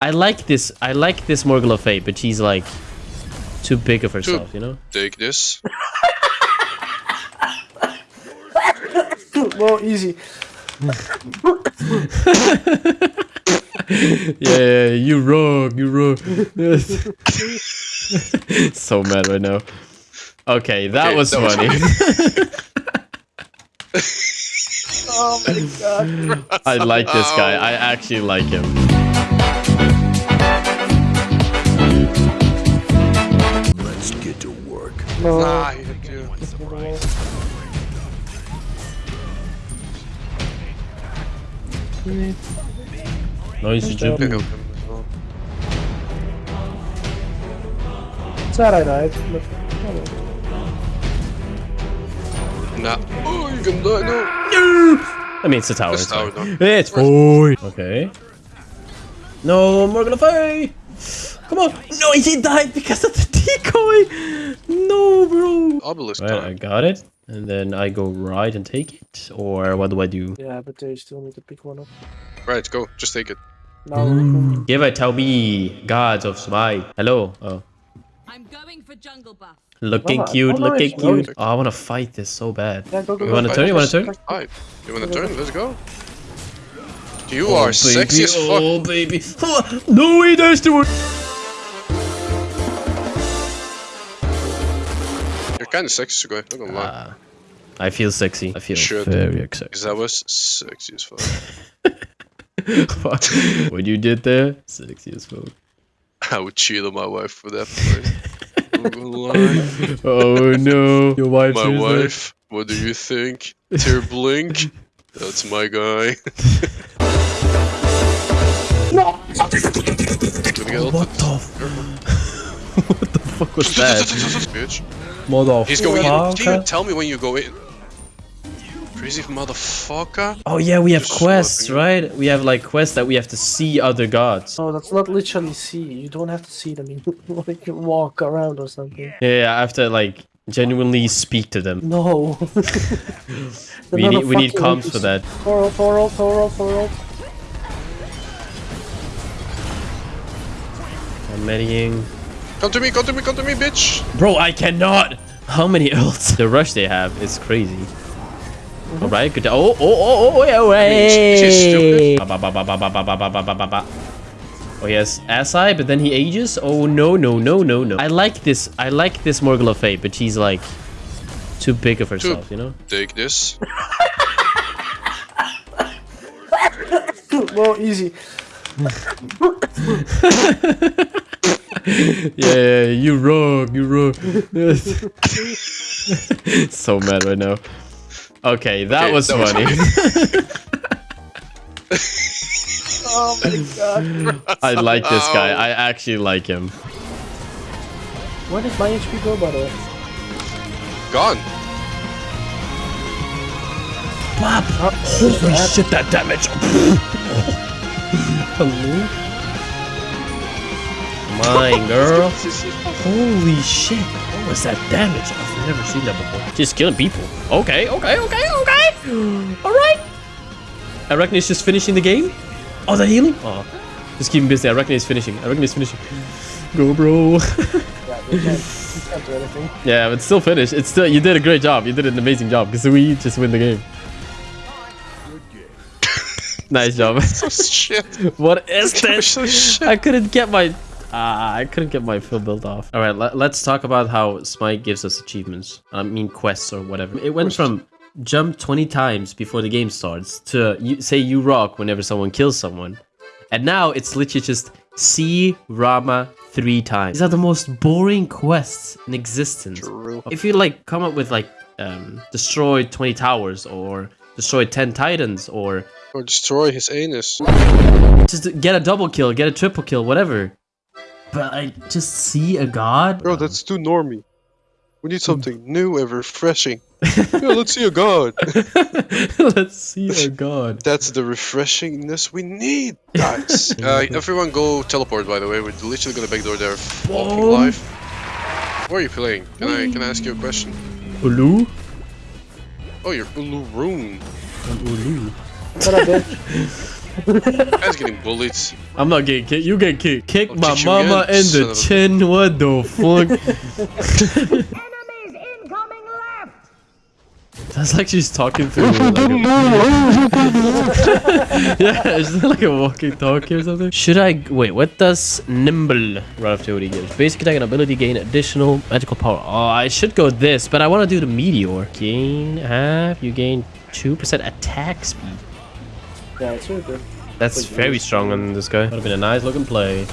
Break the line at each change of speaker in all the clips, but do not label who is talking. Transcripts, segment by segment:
I like this. I like this Morgan Le Fay, but she's like too big of herself, you know?
Take this.
well, easy.
yeah, yeah, you wrong, you wrong. so mad right now. Okay, that
Okay,
was
that was
funny.
Oh my god.
I like this guy. I actually like him.
No.
Nah, you do.
Noisy jump.
Pick up him as well.
It's alright, right? But,
Nah. Oh, you can die now.
I mean, it's a tower.
It's
It's
tower, no.
It's fine. Okay. No, Morgan Le Fay! Come on! No, he died because of the decoy! No, bro!
Obelisk
Right, I got it. And then I go right and take it? Or what do I do?
yeah, but they still need to pick one up.
Right, go. Just take it.
Now, mm.
Give it, to me, gods of smite. Hello. Oh.
I'm going for jungle buff.
Looking
Mama,
cute,
oh,
looking
nice.
cute. Oh, I want to fight this so bad.
yeah, go, go,
You wanna turn? You wanna turn?
Alright. You wanna turn? Let's go. Oh, you are sexy as fuck.
Oh, baby. Oh, no, he does to it.
You're kinda sexy, guy. Not gonna lie.
Ah, I feel sexy. I feel
Should.
very.
Because that was sexy as fuck.
what you did there, sexy as fuck.
I would cheat on my wife for that point. Not gonna lie.
Oh no, your wife.
My wife, what do you think? Tear blink? That's my guy.
No!
What the? What the fuck was that?
Bitch.
Motherfucker.
He's going in. Can you tell me when you go in? Crazy motherfucker.
Oh yeah, we have
Just
quests,
slapping
right? We have like quests that we have to see other gods.
No, that's not literally see. You don't have to see them. You like walk around or something.
Yeah, I have to like genuinely speak to them.
No.
We need we need comms for that.
Thorold, Thorold, Thorold, Thorold.
I'm meddying.
Come to me, come to me, come to me, bitch.
Bro, I cannot. How many ults? The rush they have is crazy. All right, good. Oh, oh, oh, oh, oh, yeah,
She's- she's
way.
stupid.
Ba, ba, ba, ba, ba, ba, ba, ba, ba, ba, ba, ba. Oh yes, Asai, but then he ages. Oh no, no, no, no, no. I like this. I like this Morgan Le Fay, but she's like too big of herself, you know?
Take this.
well, easy.
Yeah, yeah, you wrong, you wrong. so mad right now. Okay, that
Okay,
was
that
funny.
Oh my god.
I like this guy. I actually like him.
Where did my HP go, by the way?
Gone.
Bop! Holy shit, that damage! Hello? Mine, girl. Holy shit. What was that damage? I've never seen that before. Just killing people. Okay, okay, okay, okay. Alright. I reckon he's just finishing the game. Oh, the healing? Oh. Just keep him busy. I reckon he's finishing. I reckon he's finishing. Go, bro.
Yeah, you can't, do anything.
yeah, but still finished. It's still, you did a great job. You did an amazing job because we just win the game. nice job.
Oh, shit.
what is
So
this? I couldn't get my ah, I couldn't get my fill build off. All right, let, let's talk about how Smite gives us achievements. I mean quests or whatever. It went from jump 20 times before the game starts to you, say you rock whenever someone kills someone. And now it's literally just see Rama three times. These are the most boring quests in existence.
True.
If you like come up with like um, destroy 20 towers or destroy 10 titans or
Or destroy his anus.
just get a double kill, get a triple kill, whatever. But I just see a god.
Bro, that's too normy. We need something new and refreshing. yeah, let's see a god.
Let's see a god.
That's the refreshingness we need, guys. uh, everyone go teleport, by the way. We're literally gonna backdoor their fucking
Boom.
life. Where are you playing? Can I can I ask you a question?
Ulu?
Oh, you're Ulu Rune.
Ulu.
What a bitch.
Guy's getting bullied.
I'm not getting kicked. You get kicked. Kick
I'll
my
kick
mama in the chin. What the fuck?
Enemies incoming left!
That's like she's talking through. Like yeah, is that like a walking talkie or something? Should I wait? What does nimble relativity give? Basic attack and ability gain additional magical power. Oh, I should go this, but I want to do the meteor. Gain half. You gain two percent attack speed.
Yeah, it's really good.
That's
Like
very
really
strong on this guy. Would have been a nice looking play.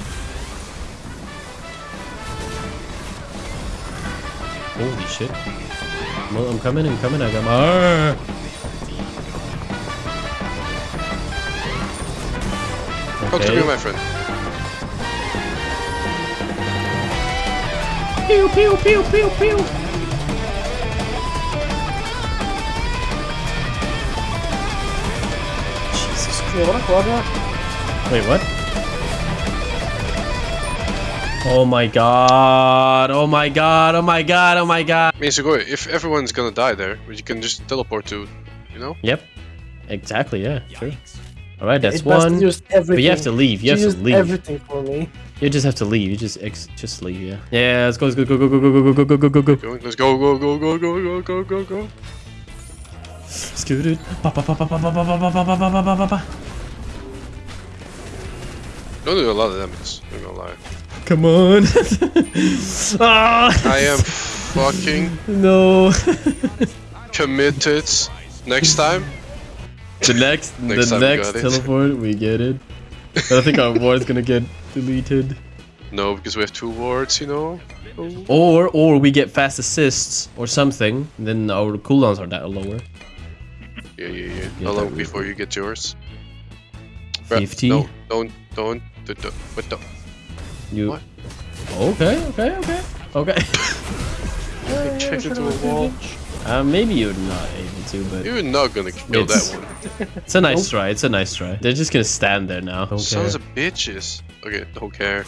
Holy shit. Well, I'm coming, I'm coming, I got my... Arr!
Come to me, my friend.
Pew, pew, pew, pew, pew. Wait, what? Oh my god. Oh my god. Oh my god. Oh my god.
I mean, Sugoi, if everyone's gonna die there, you can just teleport to, you know?
Yep. Exactly, yeah. Sure. Alright, that's
It
one. But you have to leave. You
She
have to leave.
everything for me.
You just have to leave. You just ex just leave, yeah. Yeah, let's go, let's go, go, go, go, go, go, go, go, go, go, go.
Going, let's go, go, go, go, go, go, go, go, go.
Scooted. Ba, ba, ba, ba, ba, ba, ba, ba, ba, ba, ba, ba, ba, ba, ba.
Don't do a lot of damage, I'm gonna lie.
Come on. ah,
I am fucking
no.
committed. Next time,
the next,
Next
the
time we
next
it.
teleport, we get it. But I think our ward's gonna get deleted.
no, because we have two wards, you know?
Or, or we get fast assists or something. Then our cooldowns are that lower.
Yeah, yeah, yeah.
Yeah,
How long
that
before you get yours? Bruh,
50.
No, don't, don't, don't, don't, what the?
You.
What?
Okay, okay, okay, okay.
Check into a wall.
uh, maybe you're not able to, but
You're not gonna kill
It's-
that one.
it's a nice try. It's a nice try. They're just gonna stand there now. Don't care.
Sons of bitches. Okay, don't care.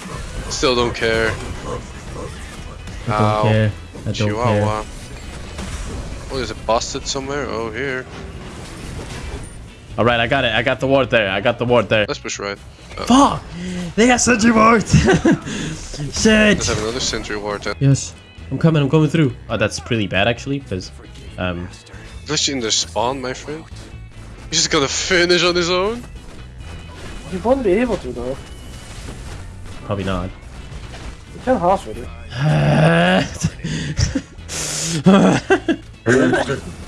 Still don't care.
I don't
Ow.
care. I don't
Chihuahua. Oh, is it busted somewhere? Oh, here.
Care. All right, I got it. I got the ward there. I got the ward there.
Let's push right.
Fuck! They got sentry ward. Shit.
Let's have another sentry ward then.
Yes, I'm coming. I'm coming through. Oh, that's pretty bad actually, because um,
Glitch in the spawn, my friend. He's just gonna finish on his own.
You won't be able to though.
probably not.
You can half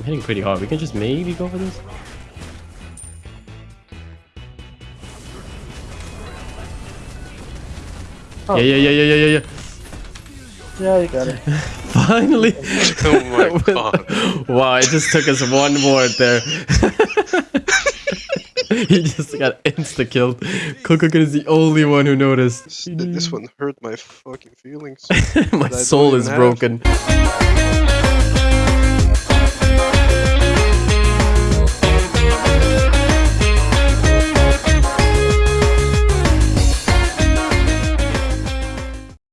I'm hitting pretty hard. We can just maybe go for this.
Oh.
Yeah, yeah, yeah, yeah, yeah, yeah, yeah.
Yeah, you got it.
Finally.
Oh my god.
wow, it just took us one word there. he just got insta killed. Coco is the only one who noticed.
This, this one hurt my fucking feelings.
My soul
even
is
have.
Thank you.